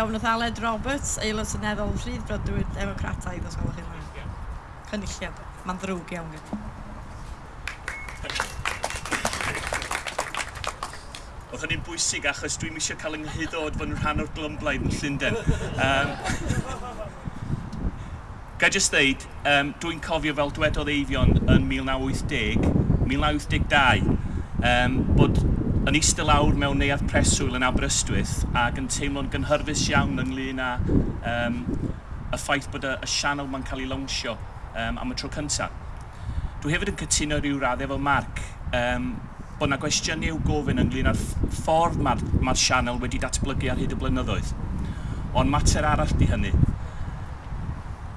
ofn Aled Roberts, aelod syneddol Rhydd Brydwyd Democrataidd os gwelwch chi'n rhaid. Cynulliad. Mae'n ddrwg iawn gen. Oedd hynny'n bwysig achos dwi'n eisiau cael yng nghyddod fod yn rhan o'r glymblaid yn Llundain. Um, Ga i jyst ddeud, um, dwi'n cofio fel dwedodd Eifion yn 1980, 1982, um, bod yn eistedd lawr mewn neuadd preswyl yn Aberystwyth ac yn teimlo'n gynhyrfus iawn ynglyn â um, y ffaith bod y, y sianel ma'n cael ei lawnsio um, am y tro cyntaf. Dwi hefyd yn cytuno rhyw raddau efo Marc um, bod yna gwestiynau i'w gofyn ynglyn â'r ffordd mae'r ma sianel wedi datblygu ar hyd y blynyddoedd. Ond mater arall di hynny.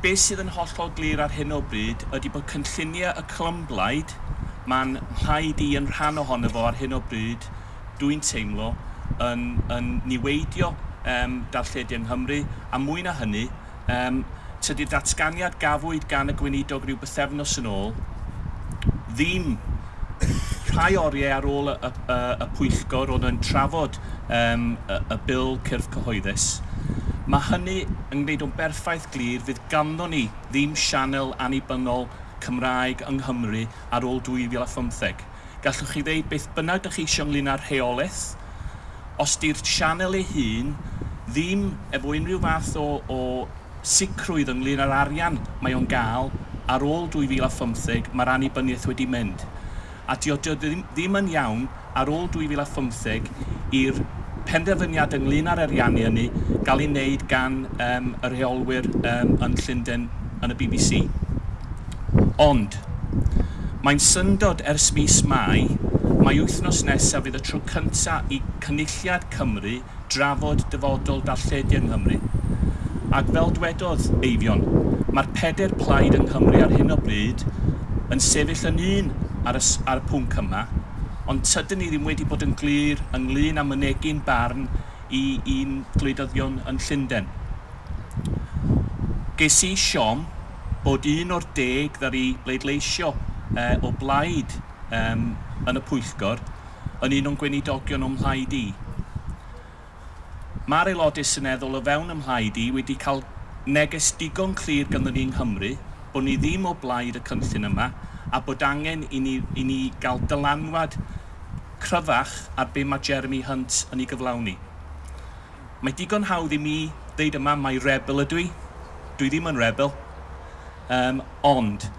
Be sydd yn hollol glir ar hyn o bryd ydy bod cynlluniau y clymblaid mae'n rhaid i yn rhan ohono fo ar hyn o bryd dwi'n teimlo yn, yn niweidio um, darlledu yng Nghymru a mwy na hynny um, tydi'r datganiad gafwyd gan y gweinidog rhyw bythefnos yn ôl ddim rhai oriau ar ôl y, y, y pwyllgor oedd yn trafod um, y, y bil cyrff cyhoeddus. Mae hynny yn gwneud o'n berffaith glir fydd ganddo ni ddim sianel annibynnol Cymraeg yng Nghymru ar ôl 2015. Gallwch chi ddeud beth bynnag ydych chi eisiau ynglyn â'r rheolaeth. Os di'r sianel ei hun ddim efo unrhyw fath o, o sicrwydd ynglyn â'r arian mae o'n gael ar ôl 2015 mae'r annibyniaeth wedi mynd. A dio, ddim, ddim yn iawn ar ôl 2015 i'r penderfyniad ynglyn â'r ariannu hynny gael ei wneud gan um, y rheolwyr um, yn Llundain yn y BBC. Ond, Mae'n syndod ers mis Mai, mae wythnos nesaf fydd y tro cyntaf i Cynulliad Cymru drafod dyfodol darlledu yng Nghymru. Ac fel dwedodd Eifion, mae'r peder plaid yng Nghymru ar hyn o bryd yn sefyll yn un ar y, ar y pwnc yma, ond tydyn ni ddim wedi bod yn glir ynglyn â mynegu'n barn i un gwleidyddion yn Llundain. Ges i siom bod un o'r deg ddari bleidleisio uh, o blaid um, yn y pwyllgor yn un o'n gweinidogion o'm mhlaid i. Mae'r aelodau syneddol o fewn ym mhlaid i wedi cael neges digon clir gynddyn ni yng Nghymru bod ni ddim o blaid y cynllun yma a bod angen i ni, i ni gael dylanwad cryfach ar be mae Jeremy Hunt yn ei gyflawni. Mae digon hawdd i mi ddeud yma mae rebel ydw i. Dwi ddim yn rebel. Um, ond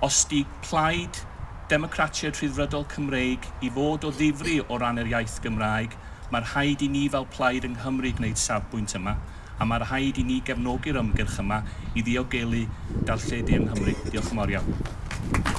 os di plaid Democratiaid Rhyddfrydol Cymreig i fod o ddifri o ran yr iaith Gymraeg, mae'r rhaid i ni fel plaid yng Nghymru gwneud safbwynt yma, a mae'r rhaid i ni gefnogi'r ymgyrch yma i ddiogelu darlledu yng Nghymru. Diolch yn fawr iawn.